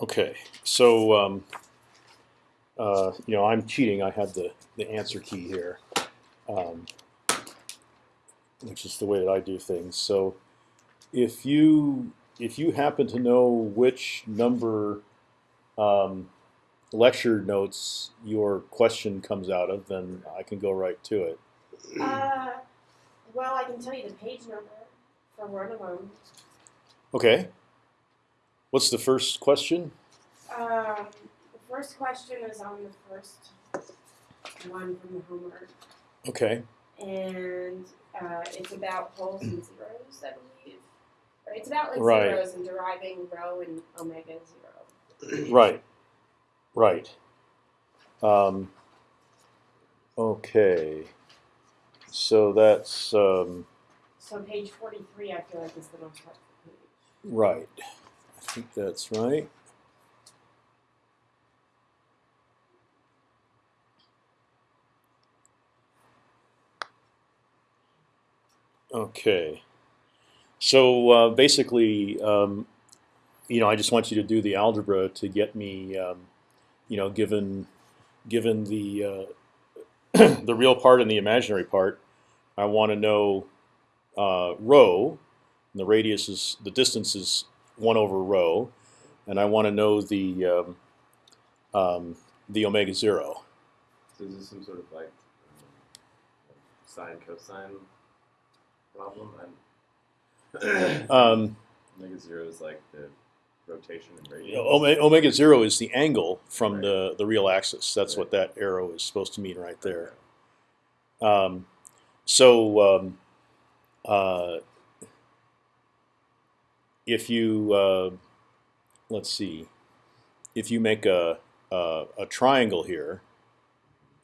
Okay, so um, uh, you know I'm cheating. I have the the answer key here, um, which is the way that I do things. So if you if you happen to know which number um, lecture notes your question comes out of, then I can go right to it. Uh, well, I can tell you the page number for one of them. Okay. What's the first question? Um, the first question is on the first one from the homework, Okay. and uh, it's about poles and zeros, I believe. Or it's about like Right. zeros and deriving rho and omega zero. Right. Right. Um, okay. So that's um, So page forty-three, I feel like is the most helpful page. right. Think that's right. Okay. So uh, basically, um, you know, I just want you to do the algebra to get me, um, you know, given given the uh, the real part and the imaginary part, I want to know uh, rho. And the radius is the distance is one over rho, and I want to know the um, um, the omega zero. So is this some sort of like sine cosine problem? I'm Um, omega zero is like the rotation and radius. omega, omega zero is the angle from Right. the the real axis. That's Right. what that arrow is supposed to mean right there. Um, so um, uh, if you uh, let's see, if you make a a, a triangle here,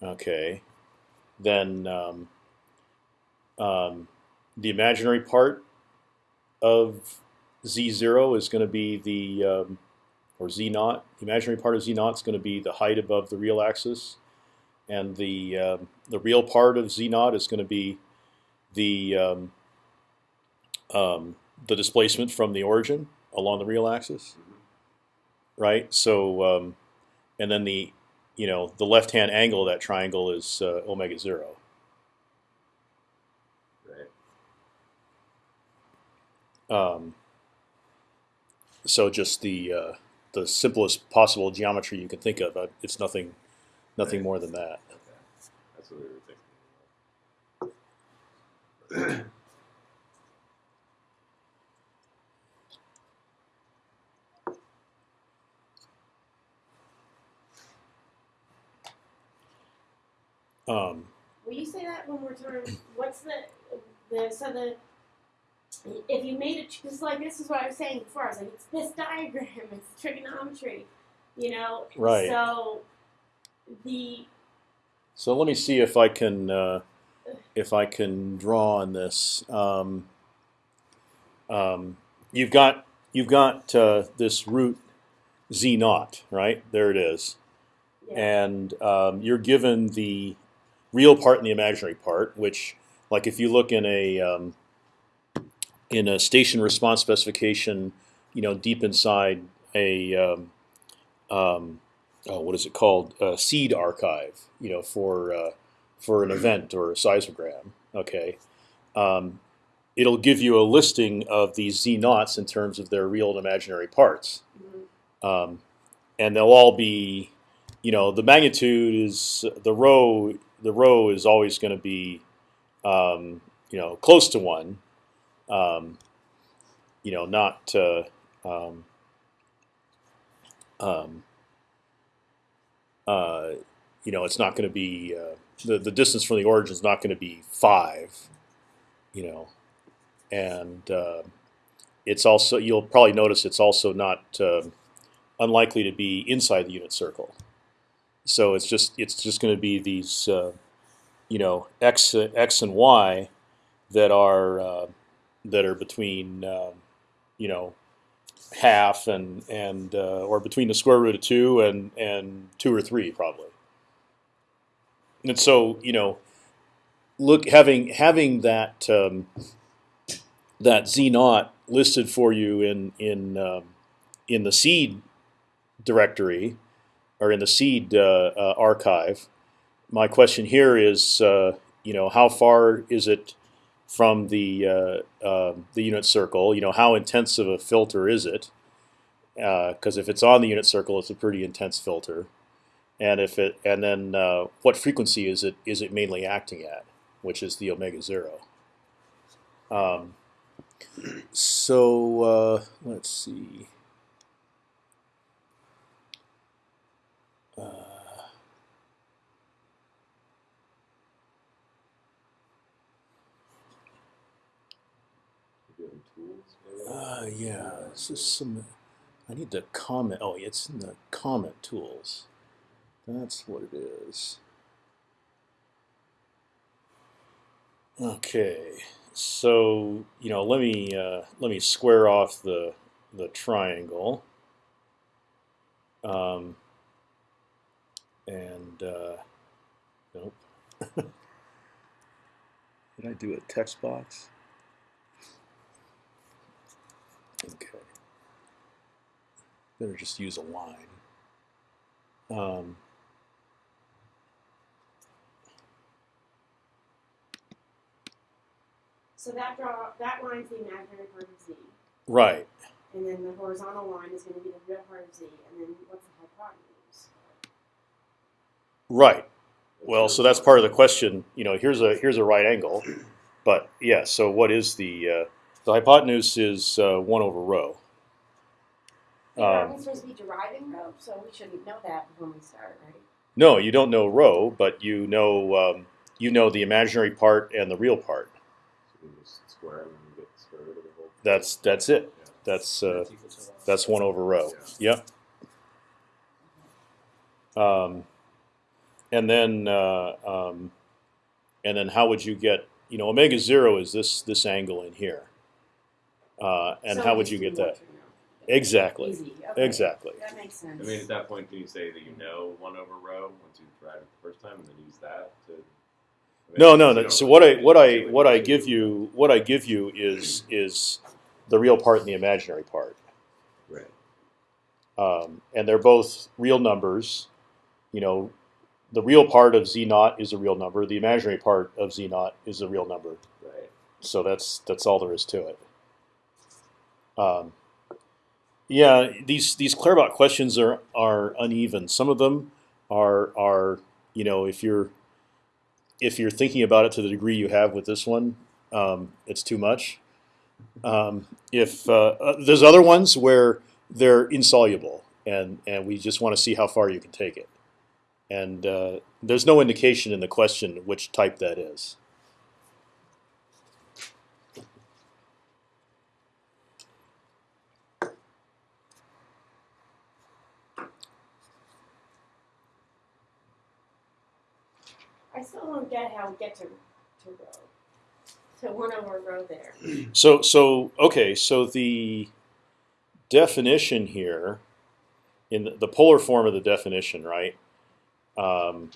okay, then um, um, the imaginary part of z zero is going to be the um, or z naught. The imaginary part of z naught is going to be the height above the real axis, and the um, the real part of z naught is going to be the um, um, the displacement from the origin along the real axis, right? So, um, and then the you know the left hand angle of that triangle is uh, omega zero. Right. Um, so just the uh, the simplest possible geometry you can think of. Uh, It's nothing nothing Right. more than that. Okay. That's what we were thinking. Um, Will you say that one more time? What's the the so the if you made it because like this is what I was saying before. I was like, it's this diagram, it's trigonometry, you know. Right. So the so let me see if I can uh, if I can draw on this. Um, um, you've got you've got uh, this root z naught, right? There it is. yeah, and um, you're given the real part and the imaginary part. Which, like, if you look in a um, in a station response specification, you know, deep inside a um, um, oh, what is it called? A seed archive. You know, for uh, for an event or a seismogram. Okay. Um, It'll give you a listing of these z naughts in terms of their real and imaginary parts, mhm, um, and they'll all be you know the magnitude is the rho the rho is always going to be um, you know close to one um, you know not uh, uh, you know it's not going to be uh, the the distance from the origin is not going to be five you know and uh, it's also you'll probably notice it's also not um unlikely to be inside the unit circle. So it's just it's just going to be these uh, you know x x and y that are uh, that are between um, you know half and and uh, or between the square root of two and and two or three probably. And so you know look having having that um, that z naught listed for you in in um, in the seed directory or in the seed uh, uh, archive. My question here is, uh, you know, how far is it from the uh, the unit circle? You know, how intense of a filter is it? Because if it's on the unit circle, it's a pretty intense filter. And if it and then what frequency is it is it mainly acting at, which is the omega zero. Um, so uh, let's see. Uh, Maybe other tools, maybe? Uh, yeah, this is some. I need to comment. Oh, it's in the comment tools. That's what it is. Okay, so you know, let me uh, let me square off the the triangle. Um, and uh, nope. Did I do a text box? Okay. Better just use a line. Um, So that draw that line's the imaginary part of z, right. and then the horizontal line is going to be the real part of z, and then what's the hypotenuse? Right. Well, so that's part of the question. You know, here's a here's a right angle, but yeah. So what is the uh, the hypotenuse is uh, one over rho. Yeah, Um, aren't we supposed to be deriving rho, so we shouldn't know that when we start, right? No, you don't know rho, but you know um, you know the imaginary part and the real part. So we just square and get the square root of the whole. That's that's it. Yeah. That's uh, That's one. that's one over rho. Yep. Um, and then uh, um, and then how would you get you know omega zero is this this angle in here, uh, and So how would you get that exactly Easy. Okay. exactly That makes sense. I mean, at that point, can you say that you know one over rho once you've tried it the first time, and then use that to? I mean, no no you no don't so really what I need what to I what I anything. give you what I give you is is the real part and the imaginary part. Right. um, and they're both real numbers. You know, the real part of z naught is a real number. The imaginary part of z naught is a real number. Right. So that's that's all there is to it. Um, yeah, these these Claerbout questions are are uneven. Some of them are are you know if you're if you're thinking about it to the degree you have with this one, um, it's too much. Um, if uh, uh, there's other ones where they're insoluble, and and we just want to see how far you can take it. And uh, there's no indication in the question which type that is. I still don't get how we get to to rho. To one over rho there. So so okay, so the definition here, in the, the polar form of the definition, right? Um,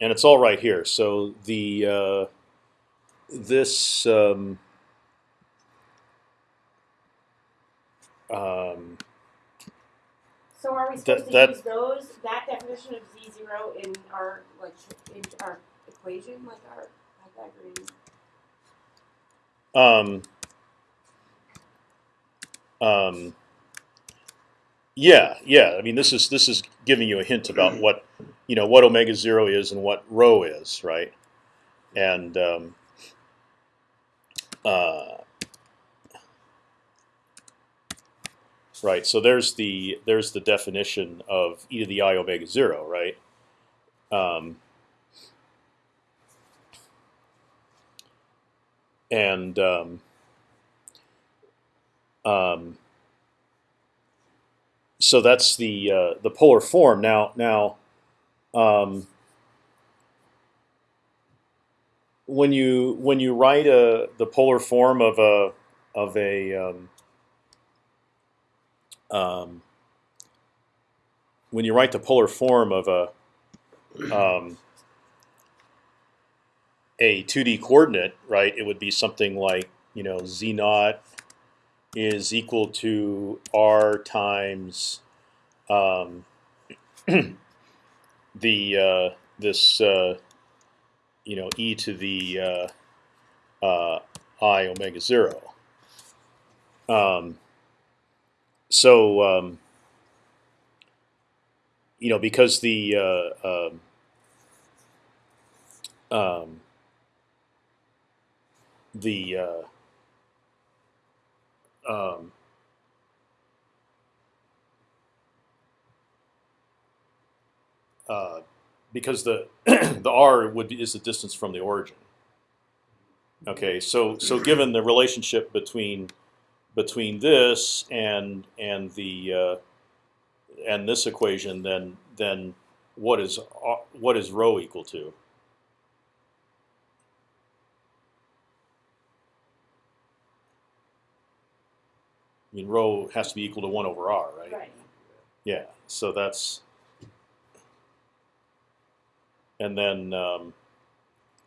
and it's all right here. So the uh, this um, um, So are we That- supposed to use those that definition of z zero in our like in our equation, like our Pythagorean? Um, um, yeah, yeah. I mean, this is this is giving you a hint about what you know what omega zero is and what rho is, right? And um, uh, right. So there's the there's the definition of e to the i omega zero, right? Um, and um, um, so that's the uh, the polar form. Now, now, um, when you when you write a the polar form of a of a um, when you write the polar form of a um, a 2D coordinate, right? It would be something like you know z naught is equal to r times um, the uh, this uh, you know e to the uh, uh, i omega zero. Um, so um, you know because the uh, um, um, the uh, um, uh, because the the r would be, is the distance from the origin. Okay, so so given the relationship between between this and and the uh, and this equation, then then what is what is rho equal to? I mean, rho has to be equal to one over r, right? Right. Yeah. So that's and then um,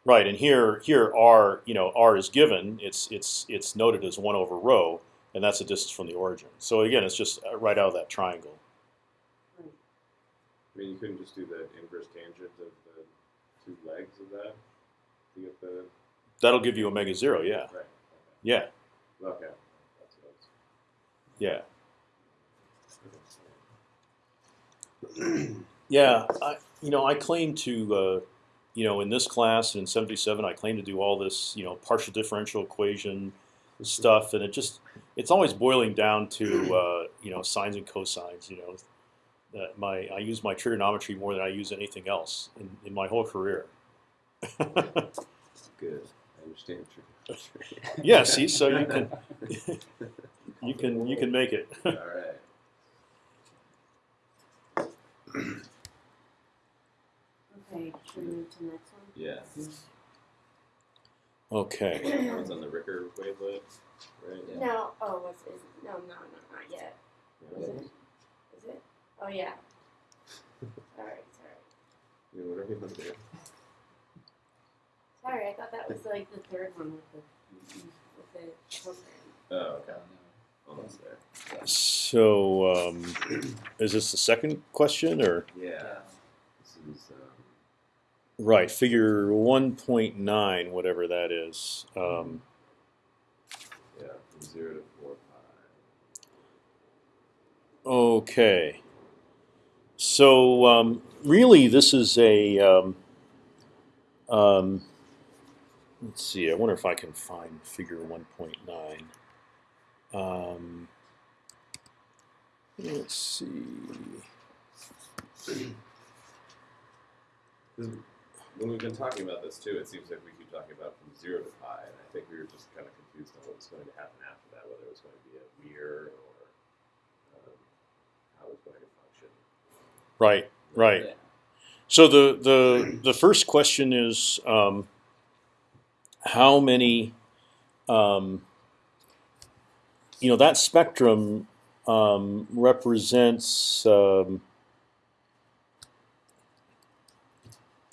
right and here here r you know r is given it's it's it's noted as one over rho and that's the distance from the origin. So again, it's just uh, right out of that triangle. I mean, you couldn't just do the inverse tangent of the two legs of that to get the That'll give you omega zero. Yeah. right. Yeah. Okay. okay. That's what Yeah. Yeah, I, you know, I claim to, uh, you know, in this class in '77, I claim to do all this, you know, partial differential equation stuff, and it just, it's always boiling down to, uh, you know, sines and cosines. You know, that my I use my trigonometry more than I use anything else in, in my whole career. Good. I understand. yeah, see, so you can, you can, you can make it. All right. Okay, should we move to the next one? Yeah. okay. That was on the Ricker wavelet, right? Yeah. No, oh, what's is no, no, no, not yet. Yeah. Is it? Is it? Oh yeah. Sorry, sorry, Yeah, whatever you want to do. sorry. I thought that was like the third one with the with the program. Oh, okay. Almost there. So, um, is this the second question or? Yeah. This is um, Right, figure one point nine, whatever that is. Um, yeah, from zero to four pi. okay, so um, really, this is a. Um, um, let's see. I wonder if I can find figure one point nine. Um, let's see. This- When we've been talking about this too, it seems like we keep talking about from zero to pi, and I think we were just kind of confused on what was going to happen after that, whether it was going to be a mirror or um, how it was going to function. Right, right. So the the the first question is um, how many um, you know that spectrum um, represents um,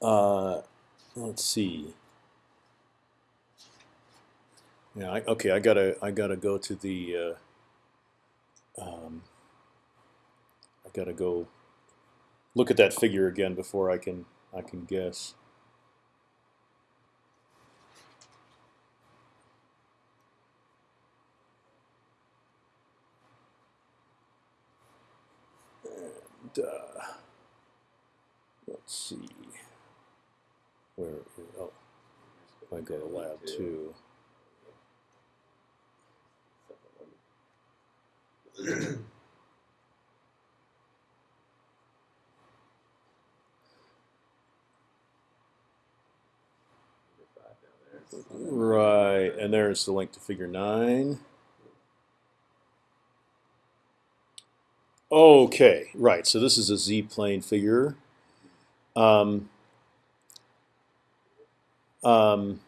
uh, let's see yeah I, okay I gotta I gotta go to the uh, um, I gotta go look at that figure again before I can I can guess. And uh, let's see where oh if I go to lab two. Right, and there's the link to figure nine. Okay, right. So this is a z-plane figure. Um, um,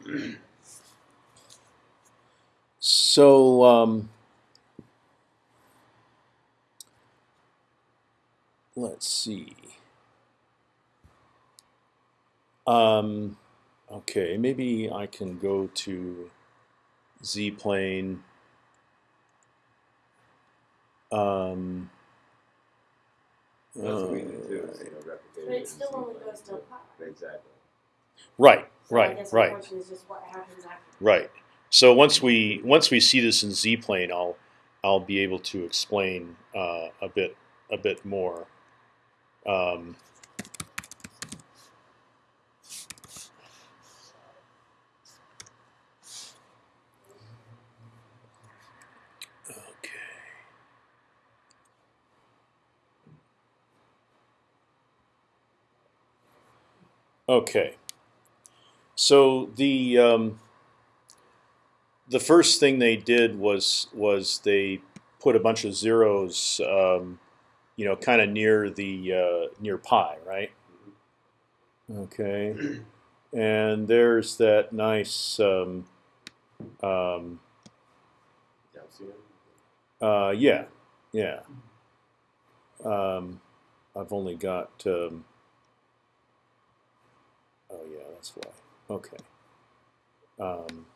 so um, let's see. Um, Okay, maybe I can go to z plane. Um, That's Uh, what we do too, is, you know, replicating. But it still only goes to happens. pi. Exactly. right, So I right, guess my right, question is just what happens after. right. So once we once we see this in z plane, I'll I'll be able to explain uh, a bit a bit more. Um, okay. So the um, the first thing they did was was they put a bunch of zeros, um, you know, kind of near the uh, near pi, right? Okay, and there's that nice. Um, um, uh, yeah, yeah. Um, I've only got. Um, oh yeah, that's why. Okay. Um,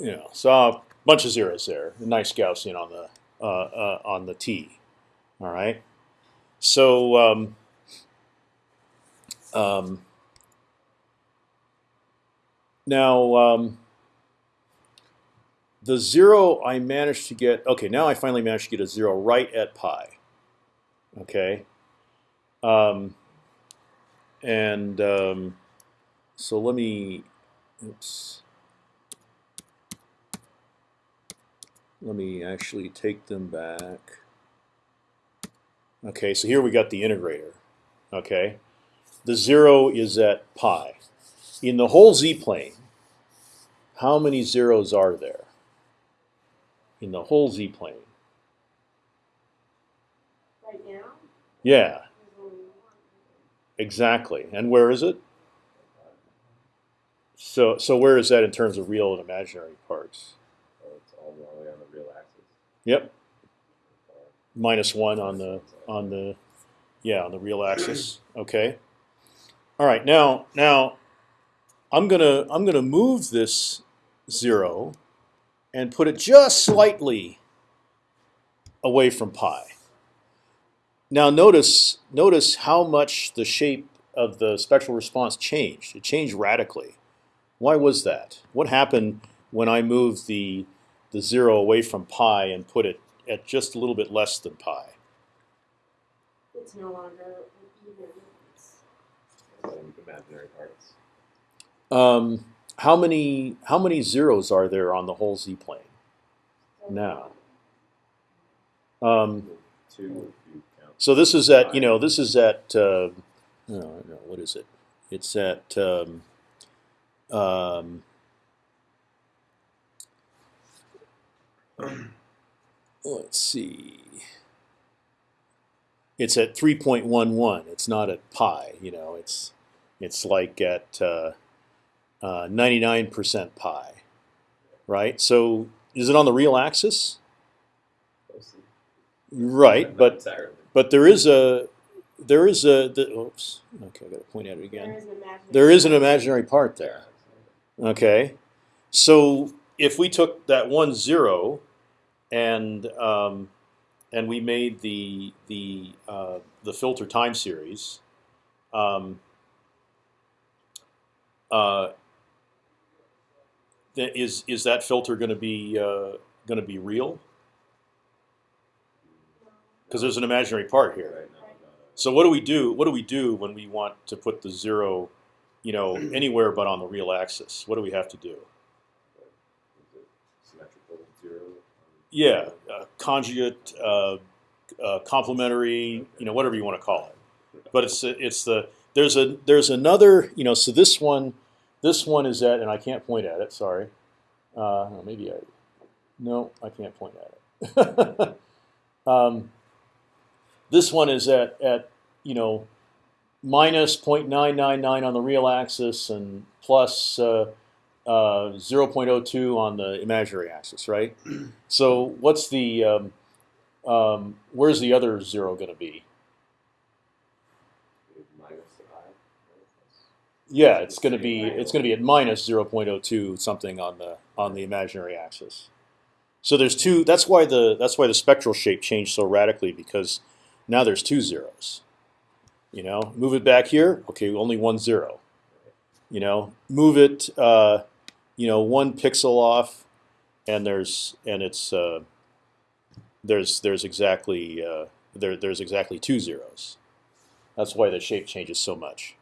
you know, so a bunch of zeros there. A nice Gaussian on the uh, uh, on the T. All right. So um, um, now um, the zero I managed to get. Okay, now I finally managed to get a zero right at pi. Okay. Um, and um, so let me. Oops. Let me actually take them back. Okay, so here we got the integrator. Okay, the zero is at pi. In the whole z-plane, how many zeros are there? In the whole z-plane? Right now, Yeah, there's only one. Exactly. And where is it? So, so where is that in terms of real and imaginary parts? So it's all the way on the real axis. Yep, minus one on the on the yeah on the real axis. Okay. All right. Now now I'm gonna I'm gonna move this zero and put it just slightly away from pi. Now notice notice how much the shape of the spectral response changed. It changed radically. Why was that? What happened when I moved the the zero away from pi and put it at just a little bit less than pi? It's no longer even. It's imaginary parts. Um, how many how many zeros are there on the whole z plane now? Um, Two if you count. So this is at you know this is at uh, no no what is it? It's at um, um, let's see. It's at three point one one. It's not at pi. You know, it's it's like at ninety nine percent pi, right? So is it on the real axis? Right, but entirely. But there is a there is a the, oops. Okay, I got to point at it again. is an imaginary. There is an imaginary part there. Okay, so if we took that one zero, and um, and we made the the uh, the filter time series, um, uh, is is that filter going to be uh, going to be real? Because there's an imaginary part here. Right now, not So what do we do? What do we do when we want to put the zero, you know, anywhere but on the real axis? What do we have to do? a- is it symmetrical zero. Yeah, uh, conjugate, uh, uh, complementary, you know, whatever you want to call it. But it's it's the there's a there's another you know so this one this one is at and I can't point at it sorry uh, maybe I no I can't point at it um, this one is at at you know minus 0.999 on the real axis and plus uh, uh, 0.02 on the imaginary axis right so what's the um, um, where's the other zero going to be Minus I. Yeah, it's going to be it's going to be at minus 0.02 something on the on the imaginary axis. So there's two. That's why the that's why the spectral shape changed so radically because now there's two zeros. You know, move it back here. Okay, only one zero. You know, move it. Uh, you know, one pixel off, and there's and it's uh, there's there's exactly uh, there there's exactly two zeros. That's why the shape changes so much.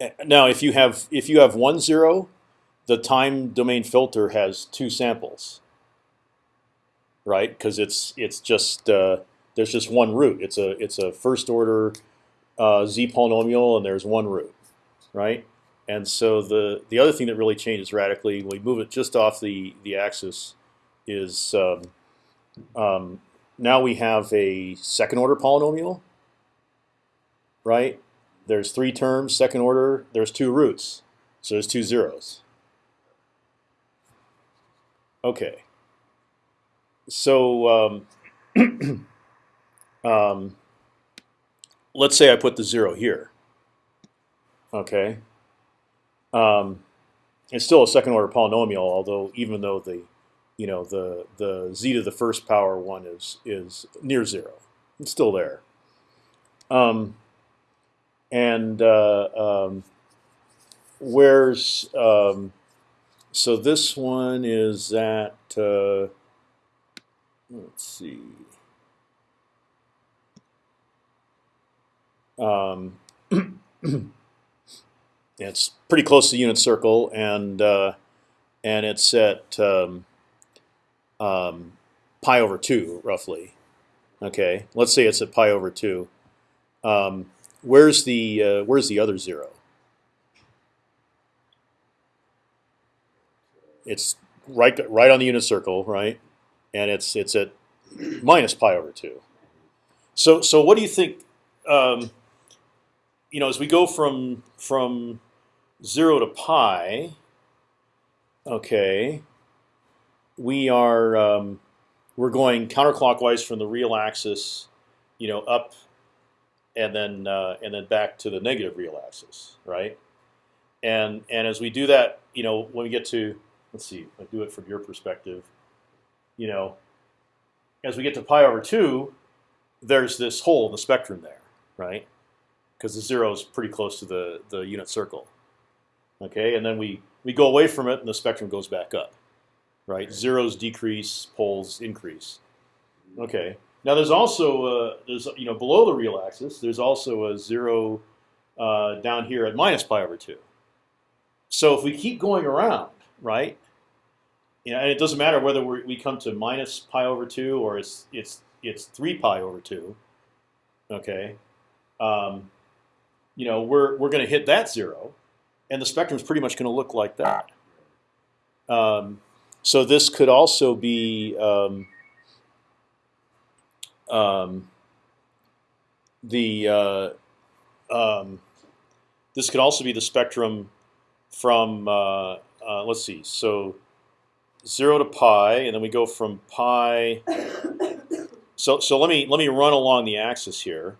Uh, Now, if you have if you have one zero, the time domain filter has two samples, right? Because it's it's just uh, there's just one root. It's a it's a first order uh, z polynomial, and there's one root, right? And so the the other thing that really changes radically when we move it just off the the axis is um, um, now we have a second order polynomial, right? There's three terms, second order. There's two roots, so there's two zeros. Okay. So um, um, let's say I put the zero here. Okay. Um, it's still a second order polynomial, although even though the you know the the z to the first power one is is near zero, it's still there. Um, and uh, um, where's um, so this one is at uh, let's see. Um, it's pretty close to the unit circle, and uh, and it's at um, um, pi over two, roughly. Okay, let's say it's at pi over two. Um, where's the uh, where's the other zero? It's right right on the unit circle, right? And it's it's at minus pi over two. So so what do you think? Um, you know, as we go from from zero to pi, okay, we are um, we're going counterclockwise from the real axis, you know, up, and then uh, and then back to the negative real axis, right? And and as we do that, you know, when we get to let's see, I do it from your perspective, you know, as we get to pi over two, there's this hole in the spectrum there, right? Because the zero is pretty close to the the unit circle. Okay, and then we we go away from it, and the spectrum goes back up, right? Zeros decrease, poles increase. Okay. Now there's also uh, there's you know below the real axis there's also a zero uh, down here at minus pi over two. So if we keep going around, right? You know, and it doesn't matter whether we we come to minus pi over two or it's it's it's three pi over two. Okay. Um, you know we're we're going to hit that zero, and the spectrum is pretty much going to look like that. Um, so this could also be um, um, the uh, um, this could also be the spectrum from uh, uh, let's see, so zero to pi, and then we go from pi. So so let me let me run along the axis here,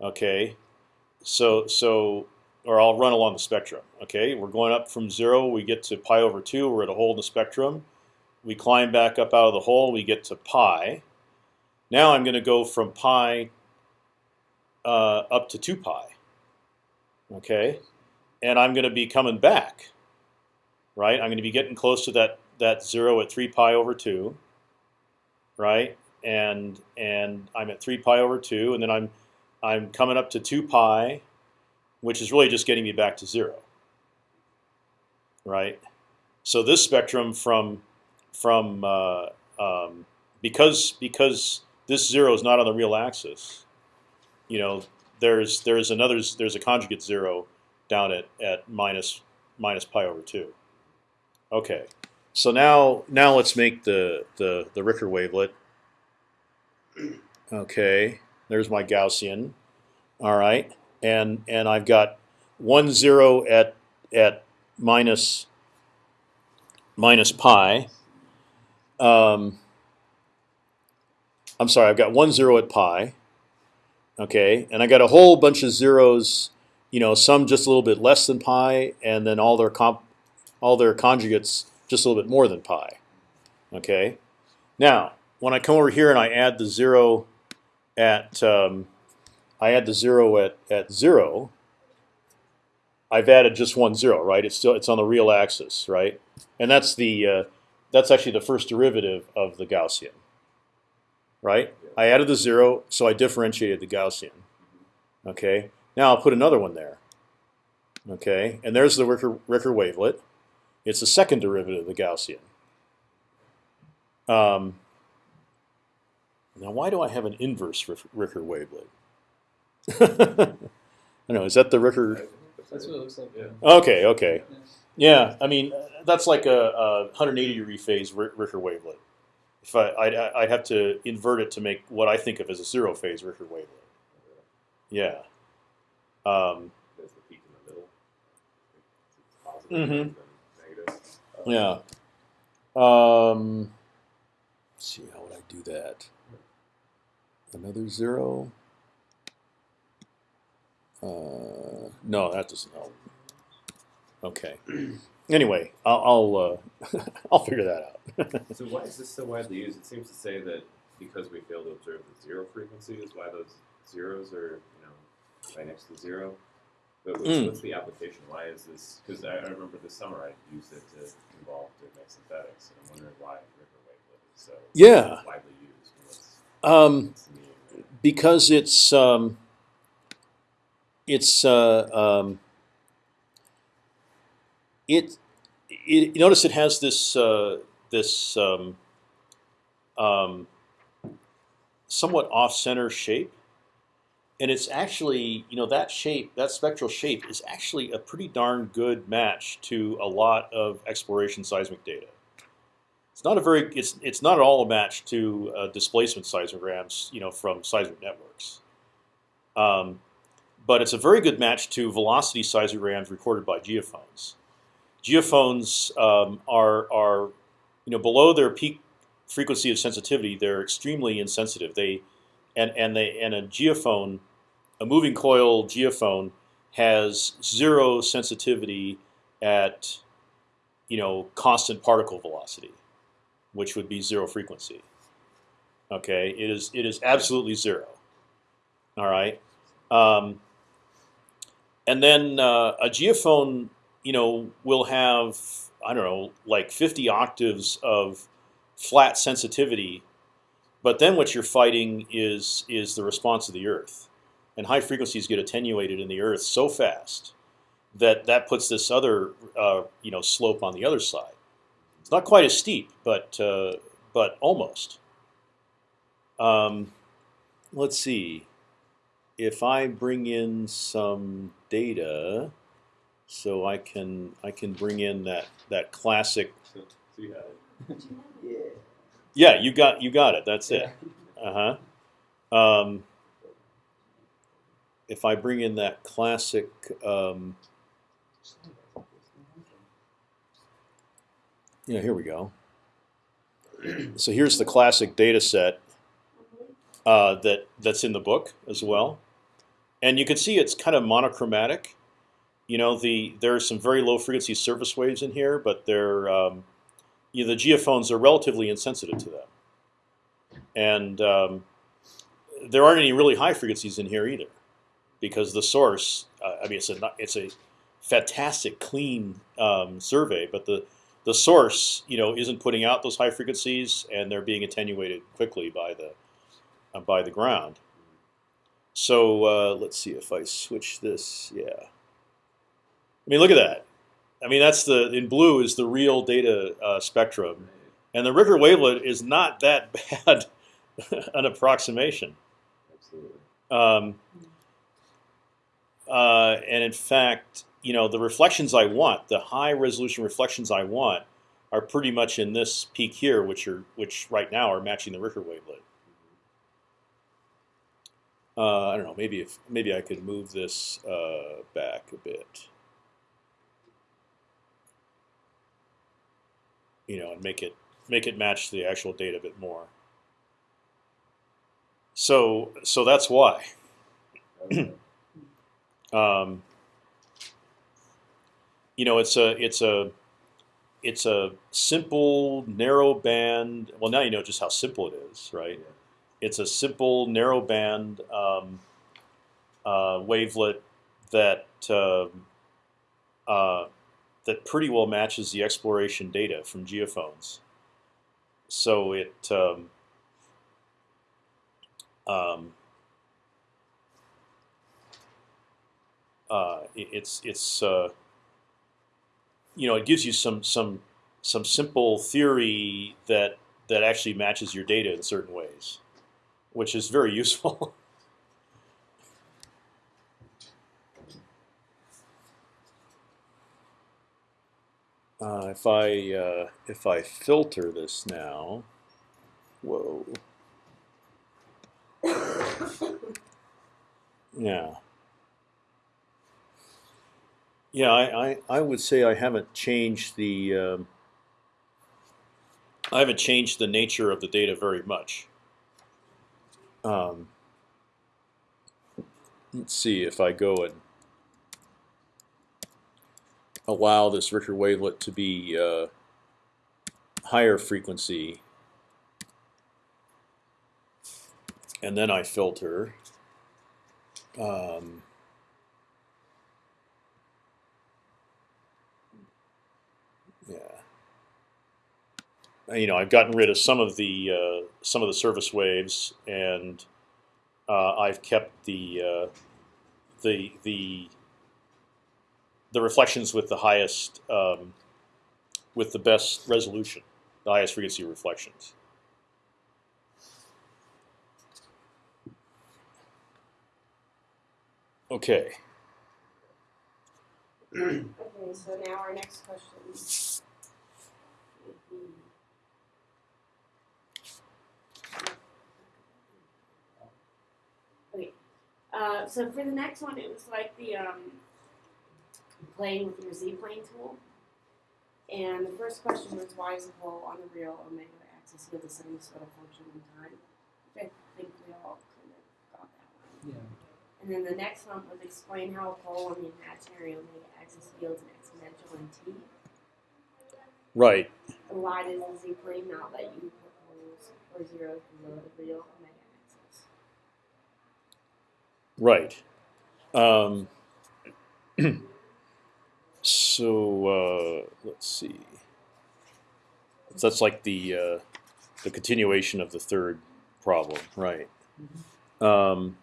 okay. So so or I'll run along the spectrum. Okay, we're going up from zero. We get to pi over two. We're at a hole in the spectrum. We climb back up out of the hole. We get to pi. Now I'm going to go from pi uh, up to two pi. Okay, and I'm going to be coming back. Right, I'm going to be getting close to that that zero at three pi over two. Right, and and I'm at three pi over two, and then I'm I'm coming up to two pi which is really just getting me back to zero. Right. So this spectrum from from uh, um, because because this zero is not on the real axis, you know, there's there's another there's a conjugate zero down at at minus minus pi over two. Okay. So now now let's make the the the Ricker wavelet. Okay. There's my Gaussian. All right and and I've got one zero at at minus minus pi. Um, I'm sorry, I've got one zero at pi. Okay, and I got a whole bunch of zeros. You know, some just a little bit less than pi, and then all their comp, all their conjugates just a little bit more than pi. Okay. Now, when I come over here and I add the zero at, um, I add the zero at at zero. I've added just one zero, right? It's still it's on the real axis, right? And that's the uh, that's actually the first derivative of the Gaussian, right? I added the zero, so I differentiated the Gaussian. Okay. Now I'll put another one there. Okay, and there's the Ricker, Ricker wavelet. It's the second derivative of the Gaussian. Um, now, why do I have an inverse Ricker wavelet? I don't know. Is that the Ricker? That's what it looks like. Yeah. Okay, okay. Yeah, I mean that's like a, a 180 degree phase Ricker wavelet. If I, I'd, I'd have to invert it to make what I think of as a zero phase Ricker wavelet. Yeah. Um, There's the peak in the middle. It's positive Mhm. and negative. Yeah. Um, see, how would I do that? Another zero. Uh, no, that doesn't help. Okay. Anyway, I'll I'll, uh, I'll figure that out. So why is this so widely used? It seems to say that because we fail to observe the zero frequency is why those zeros are, you know, right next to zero. But what's, Mm. what's the application? Why is this? Because I, I remember this summer I used it to involve different synthetics, and I'm wondering why Ricker wavelet is so Yeah. widely used. What's, Um, what's the meaning of it? because it's um, it's uh, um, it, it notice it has this uh, this um, um, somewhat off center shape and it's actually you know that shape that spectral shape is actually a pretty darn good match to a lot of exploration seismic data. It's not a very it's it's not at all a match to uh, displacement seismograms you know from seismic networks. Um, but it's a very good match to velocity seismograms recorded by geophones. Geophones um, are are you know below their peak frequency of sensitivity they're extremely insensitive. They and and they and a geophone a moving coil geophone has zero sensitivity at you know constant particle velocity which would be zero frequency. Okay? It is it is absolutely zero. All right? Um, and then uh, a geophone you know will have I don't know like 50 octaves of flat sensitivity but then what you're fighting is is the response of the Earth, and high frequencies get attenuated in the Earth so fast that that puts this other uh, you know slope on the other side. It's not quite as steep, but uh, but almost. Um, let's see. If I bring in some data, so I can I can bring in that that classic. So, so you had it. Yeah. Yeah, you got you got it. That's it. Uh huh. Um, if I bring in that classic, um, yeah, here we go. So here's the classic data set uh, that that's in the book as well, and you can see it's kind of monochromatic. You know, the there are some very low frequency surface waves in here, but they're um, you know, the geophones are relatively insensitive to them, and um, there aren't any really high frequencies in here either, because the source. Uh, I mean, it's a it's a fantastic clean um, survey, but the the source, you know, isn't putting out those high frequencies, and they're being attenuated quickly by the uh, by the ground. So uh, let's see if I switch this. Yeah. I mean, look at that. I mean, that's the in blue is the real data uh, spectrum, and the Ricker wavelet is not that bad an approximation. Absolutely. Um, uh, and in fact, you know, the reflections I want, the high resolution reflections I want, are pretty much in this peak here, which are which right now are matching the Ricker wavelet. Uh, I don't know. Maybe if maybe I could move this uh, back a bit. You know, and make it make it match the actual data a bit more. So so that's why. Um, you know, it's a it's a it's a simple narrow band. Well, now you know just how simple it is, right? It's a simple narrow band um, uh, wavelet that uh, uh, that pretty well matches the exploration data from geophones. So it um, um, uh, it- it's it's uh, you know it gives you some some some simple theory that that actually matches your data in certain ways, which is very useful. Uh, if I uh, if I filter this now, whoa, yeah, yeah, I, I, I would say I haven't changed the um, I haven't changed the nature of the data very much. Um, let's see if I go and allow this Ricker wavelet to be uh, higher frequency, and then I filter. Um, yeah, you know, I've gotten rid of some of the uh, some of the surface waves, and uh, I've kept the uh, the the the reflections with the highest, um, with the best resolution, the highest frequency reflections. Okay. Okay, so now our next question. would be- Okay, uh, so for the next one, it was like the um, playing with your Z-plane tool. And the first question was why is the pole on the real omega axis yield the sinusoidal function in time? Which I think we all kind of got that one. Yeah. And then the next one was explain how a pole on the imaginary omega axis yields an exponential in t. Right. And why does the z plane not let you put poles or zeros below the real omega axis? Right. Um, so uh, let's see. So that's like the uh, the continuation of the third problem, right? Um,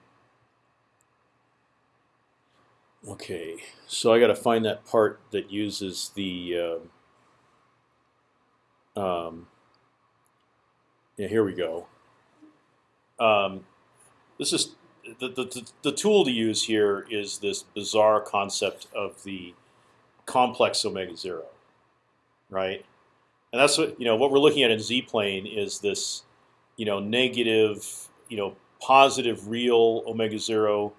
okay, so I got to find that part that uses the. Uh, um, yeah, here we go. Um, this is the, the, the, tool to use here is this bizarre concept of the complex omega zero, right? And that's what you know. What we're looking at in z plane is this, you know, negative, you know, positive real omega zero,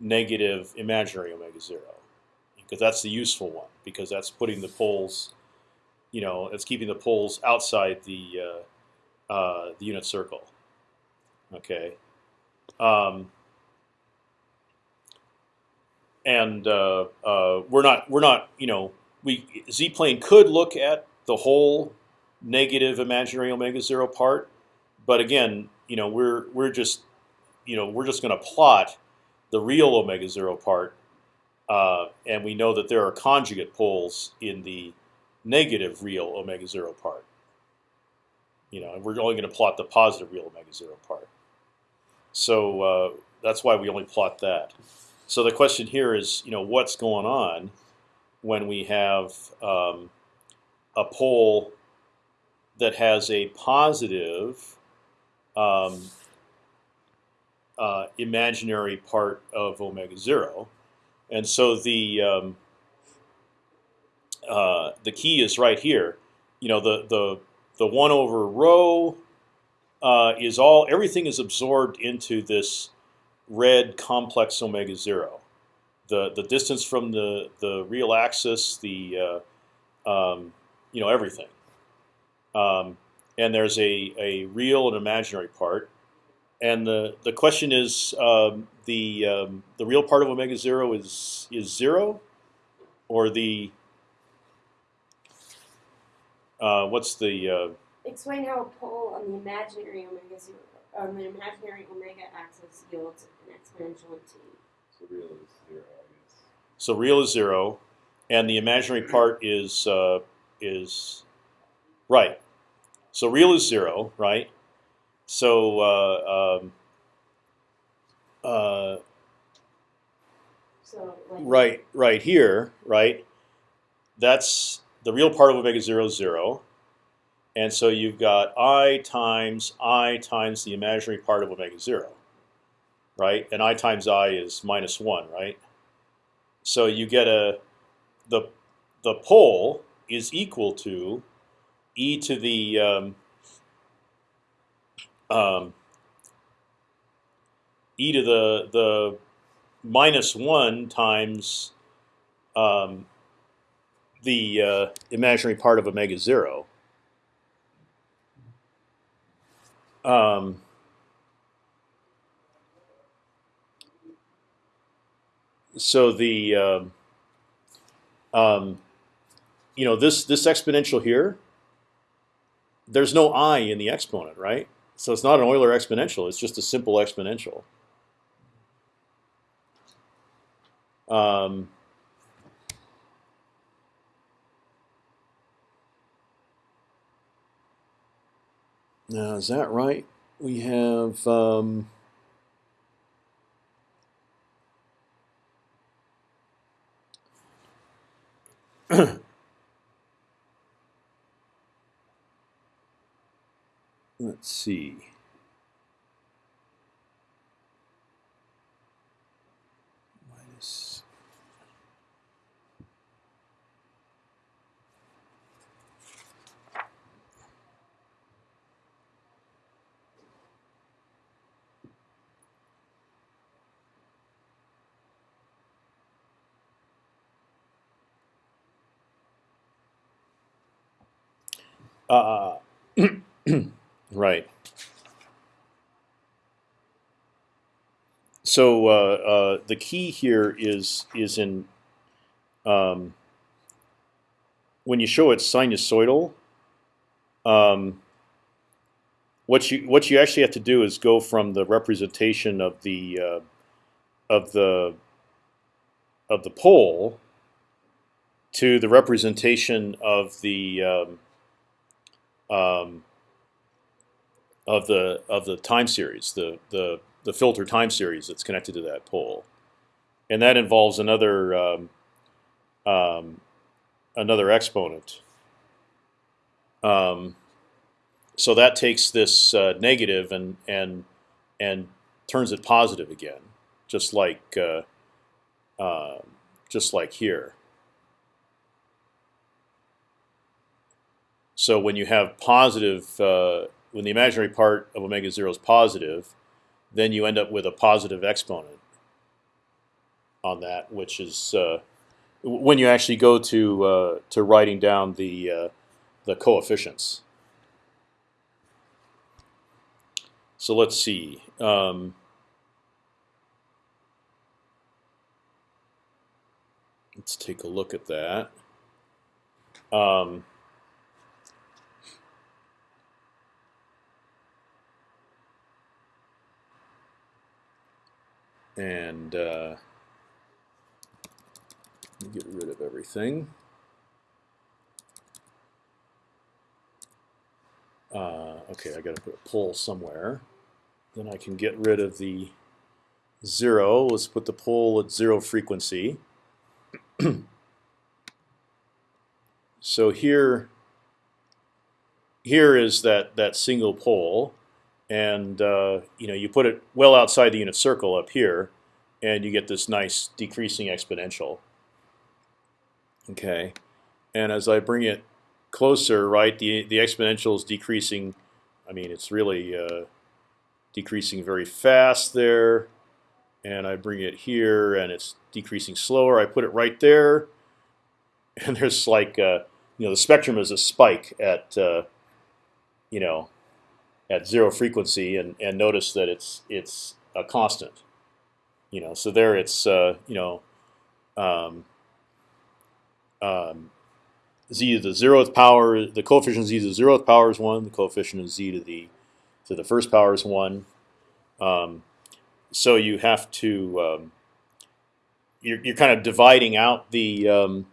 negative imaginary omega zero, because that's the useful one because that's putting the poles, you know, it's keeping the poles outside the uh, uh, the unit circle. Okay. Um, and uh, uh, we're not we're not you know we z plane could look at the whole negative imaginary omega zero part, but again you know we're we're just you know we're just going to plot the real omega zero part, uh, and we know that there are conjugate poles in the negative real omega zero part. You know, and we're only going to plot the positive real omega zero part. So uh, that's why we only plot that. So the question here is, you know, what's going on when we have um, a pole that has a positive um, uh, imaginary part of omega zero, and so the um, uh, the key is right here. You know, the the the one over rho uh, is all everything is absorbed into this red complex omega zero. The the distance from the the real axis, the uh, um, you know everything, um, and there's a a real and imaginary part, and the the question is um, the um, the real part of omega zero is is zero, or the uh, what's the uh, Explain how a pole on the imaginary omega zero on the imaginary omega axis yields an exponential in t. So real is zero, I guess. so real is zero, and the imaginary part is uh, is right. So real is zero, right? So uh, um, uh, So like right, right here, right? That's the real part of omega zero is zero, and so you've got i times i times the imaginary part of omega zero, right? And i times i is minus one, right? So you get a the the pole is equal to e to the um, um, e to the the minus one times um, the uh, imaginary part of omega zero. Um, so the um, um, you know this this exponential here. There's no i in the exponent, right? So it's not an Euler exponential. It's just a simple exponential. Um, now is that right? We have um, let's see. Minus Uh, right. So uh, uh, the key here is is in um, when you show it's sinusoidal. Um, what you what you actually have to do is go from the representation of the uh, of the of the pole to the representation of the um, um, of the of the time series, the the the filter time series that's connected to that pole, and that involves another um, um, another exponent. Um, so that takes this uh, negative and and and turns it positive again, just like uh, uh, just like here. So when you have positive, uh, when the imaginary part of omega zero is positive, then you end up with a positive exponent on that, which is uh, when you actually go to uh, to writing down the uh, the coefficients. So let's see. Um, let's take a look at that. Um, and uh, get rid of everything. Uh, okay, I got to put a pole somewhere. Then I can get rid of the zero. Let's put the pole at zero frequency. so here, here is that that single pole and uh, you know you put it well outside the unit circle up here, and you get this nice decreasing exponential. Okay, and as I bring it closer, right, the the exponential is decreasing. I mean, it's really uh, decreasing very fast there, and I bring it here, and it's decreasing slower. I put it right there, and there's like uh, you know the spectrum is a spike at uh, you know at zero frequency, and and notice that it's it's a constant. You know, so there it's uh, you know um, um, z to the zeroth power. The coefficient z to the zeroth power is one. The coefficient of z to the to the first power is one. Um, so you have to um, you're, you're kind of dividing out the um,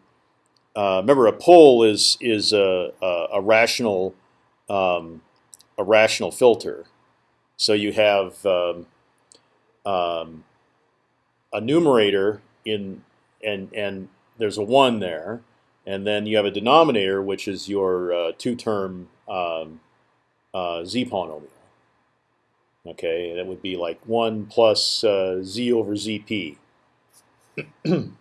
uh, remember a pole is is a, a, a rational um, a rational filter. So you have um, um, a numerator in and and there's a one there, and then you have a denominator which is your uh, two-term um, uh, z polynomial. Okay, that would be like one plus uh, z over zp.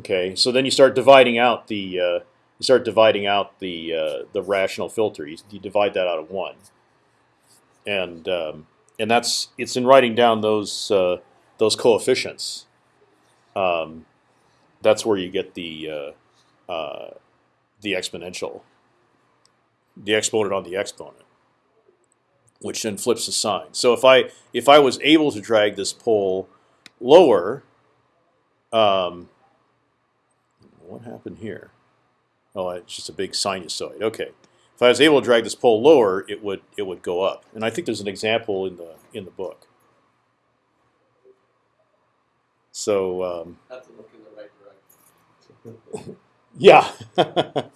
okay, so then you start dividing out the uh, you start dividing out the uh, the rational filter. You, you divide that out of one, and um, and that's it's in writing down those uh, those coefficients. Um, that's where you get the uh, uh, the exponential, the exponent on the exponent, which then flips the sign. So if I if I was able to drag this pole lower, um, what happened here? Oh, it's just a big sinusoid. Okay, if I was able to drag this pole lower, it would it would go up. And I think there's an example in the in the book. So um, Have to look in the right direction. yeah,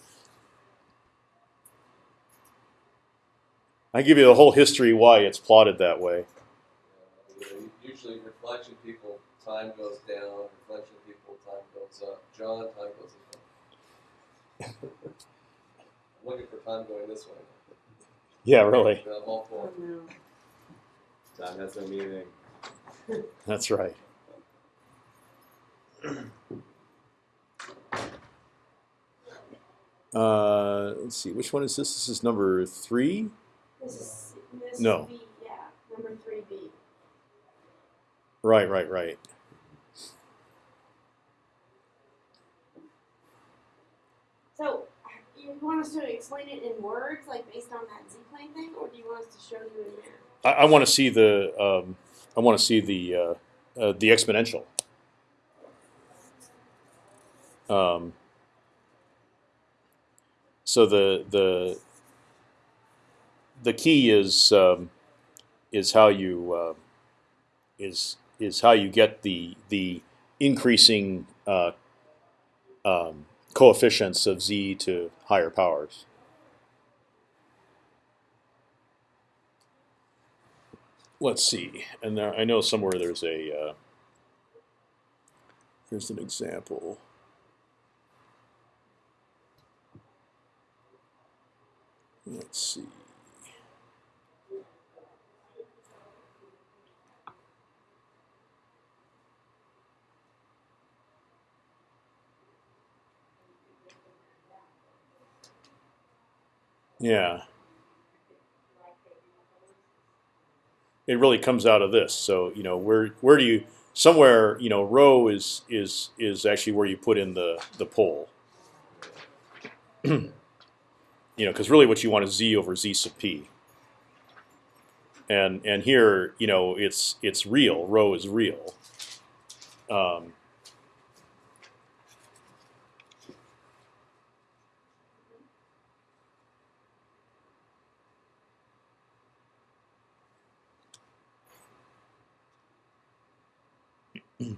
I give you the whole history why it's plotted that way. Know, usually reflection people, time goes down. Reflection people, time goes up. John, time goes up. I'm looking for time going this way. Yeah, really. All four. No. Time has no meaning. That's right. Uh, let's see, which one is this? This is number three. This is this No. would be yeah number three B. Right, right, right. So you want us to explain it in words, like based on that Z-plane thing, or do you want us to show you in there? I, I want to see the. Um, I want to see the uh, uh, the exponential. Um, so the the the key is um, is how you uh, is is how you get the the increasing uh, um, coefficients of z to higher powers. Let's see, and there, I know somewhere there's a uh, here's an example. Let's see. Yeah. It really comes out of this. So you know, where where do you somewhere you know rho is is is actually where you put in the the pole. you know, because really what you want is z over z sub p. And and here you know it's it's real. Rho is real. Um,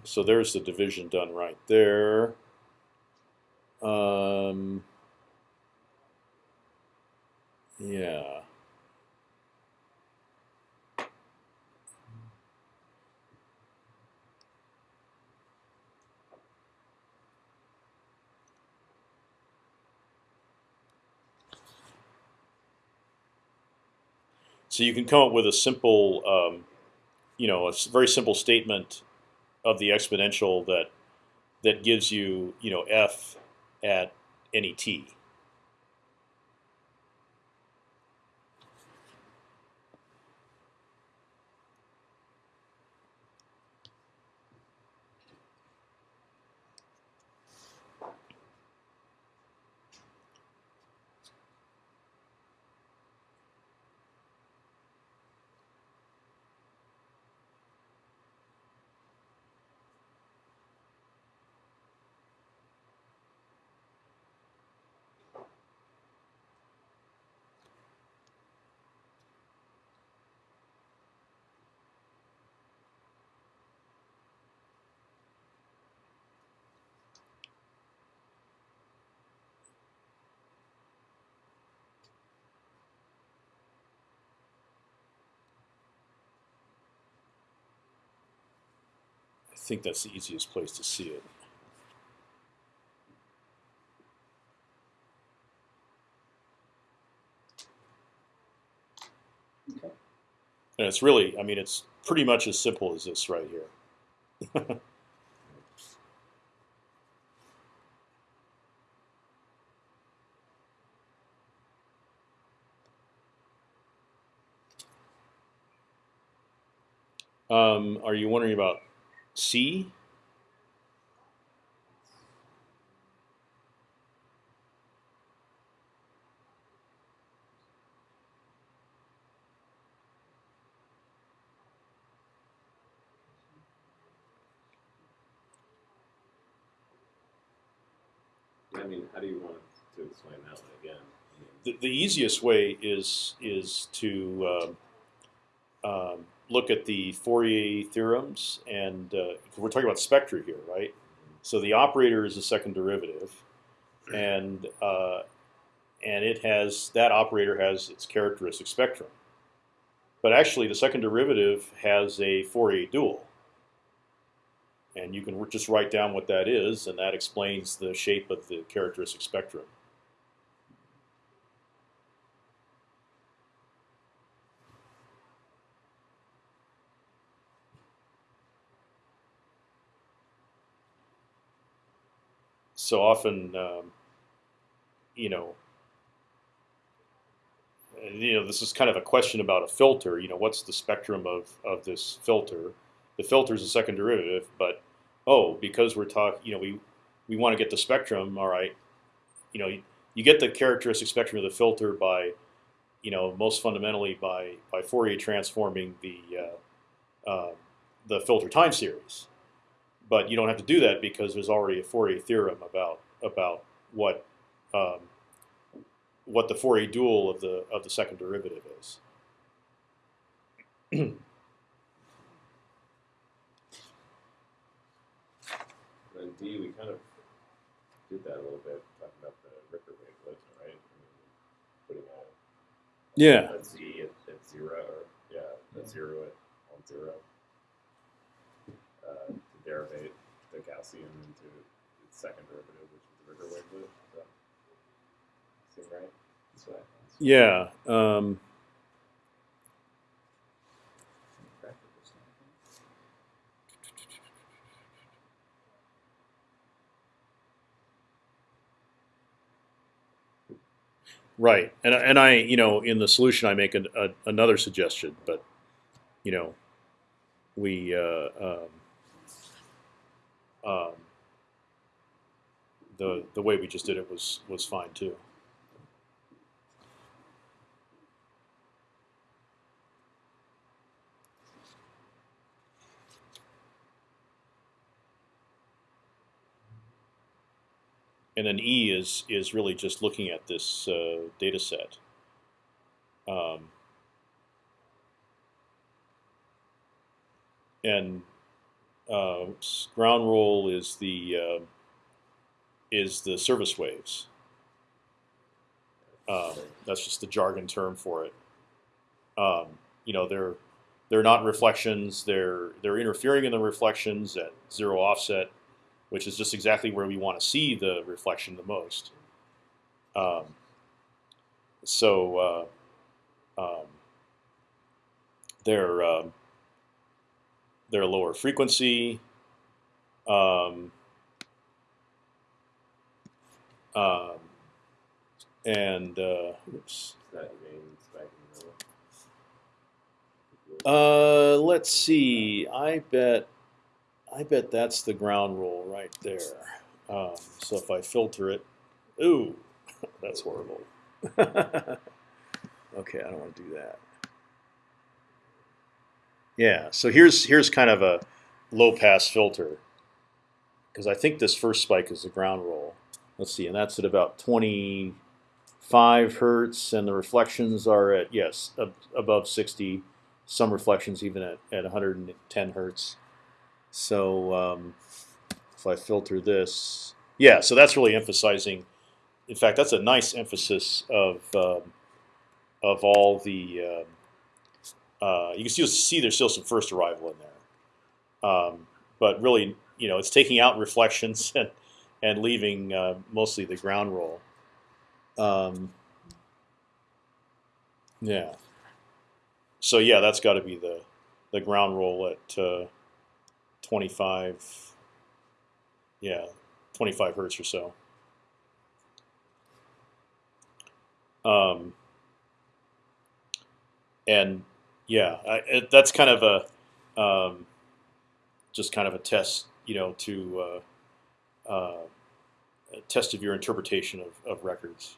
so there's the division done right there. Um, yeah. So you can come up with a simple, um, you know, a very simple statement of the exponential that that gives you, you know, f at any t. think that's the easiest place to see it. Okay. And it's really, I mean, it's pretty much as simple as this right here. Um, are you wondering about C? I mean, how do you want to explain that one again? I mean, The, the easiest way is is to um, um, look at the Fourier theorems, and uh, we're talking about spectra here, right? So the operator is a second derivative, and uh, and it has that operator has its characteristic spectrum. But actually, the second derivative has a Fourier dual, and you can just write down what that is, and that explains the shape of the characteristic spectrum. So often, um, you know, you know, this is kind of a question about a filter. You know, what's the spectrum of of this filter? The filter is a second derivative, but oh, because we're talking, you know, we we want to get the spectrum. All right, you know, you, you get the characteristic spectrum of the filter by, you know, most fundamentally by by Fourier transforming the uh, uh, the filter time series but you don't have to do that because there's already a Fourier theorem about about what um, what the Fourier dual of the of the second derivative is. And D, we kind of did that a little bit, talking about the Ricker wavelet, right? I mean, putting a Yeah. a Z at, at zero, or yeah, a zero at on zero, derivate the Gaussian into its second derivative, which is the Ricker wavelet. Does that seem right? Yeah. Um, right. And I- and I you know in the solution I make an, a, another suggestion, but you know we uh, um, um, the the way we just did it was was fine too. and then E is is really just looking at this uh, data set. Um, and uh, ground roll is the uh, is the surface waves. Um, that's just the jargon term for it. Um, you know, they're they're not reflections. They're they're interfering in the reflections at zero offset which is just exactly where we want to see the reflection the most. Um, so uh, um, they're they're lower frequency. Um, um, and uh, oops. Uh, let's see. I bet, I bet that's the ground roll right there. Um, so if I filter it, ooh, that's horrible. okay, I don't want to do that. Yeah. So here's here's kind of a low pass filter because I think this first spike is the ground roll. Let's see, and that's at about 25 hertz, and the reflections are at yes ab- above 60 some reflections even at, at 110 hertz. So um, if I filter this, yeah, so that's really emphasizing. In fact, that's a nice emphasis of um, of all the. Um, uh, you can still see there's still some first arrival in there, um, but really, you know, it's taking out reflections and and leaving uh, mostly the ground roll. Um, yeah. So yeah, that's got to be the the ground roll at uh, 25. Yeah, 25 hertz or so. Um, and yeah, I, it, that's kind of a um, just kind of a test, you know, to uh, uh, test of your interpretation of, of records.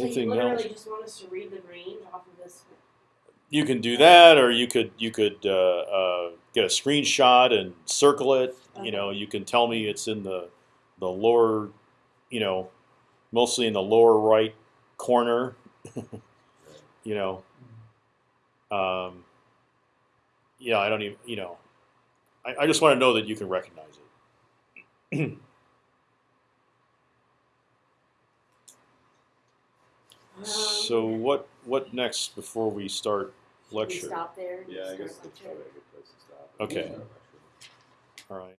So you literally else? just want us to read the range off of this. You can do that, or you could you could uh, uh, get a screenshot and circle it. You know, you can tell me it's in the the lower, you know, mostly in the lower right corner. you know, um, yeah, I don't even. You know, I, I just want to know that you can recognize it. so um, what what next before we start should we lecture? stop there. Yeah, I guess that's probably a good place to stop. Okay. All right.